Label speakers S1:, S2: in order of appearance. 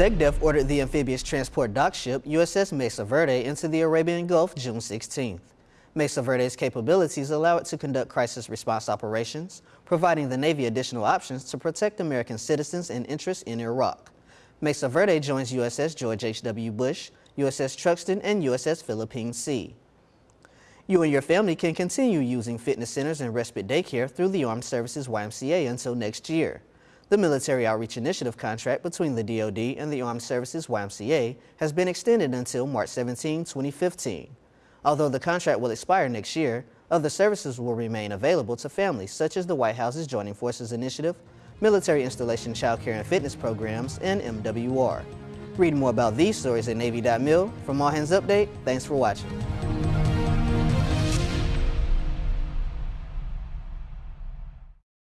S1: SecDef ordered the amphibious transport dock ship USS Mesa Verde into the Arabian Gulf June 16th. Mesa Verde's capabilities allow it to conduct crisis response operations, providing the Navy additional options to protect American citizens and interests in Iraq. Mesa Verde joins USS George H.W. Bush, USS Truxtun, and USS Philippine Sea. You and your family can continue using fitness centers and respite daycare through the Armed Services YMCA until next year. The Military Outreach Initiative contract between the DoD and the Armed Services YMCA has been extended until March 17, 2015. Although the contract will expire next year, other services will remain available to families such as the White House's Joining Forces Initiative, Military Installation Child Care and Fitness Programs, and MWR. Read more about these stories at Navy.mil. From All Hands Update, thanks for watching.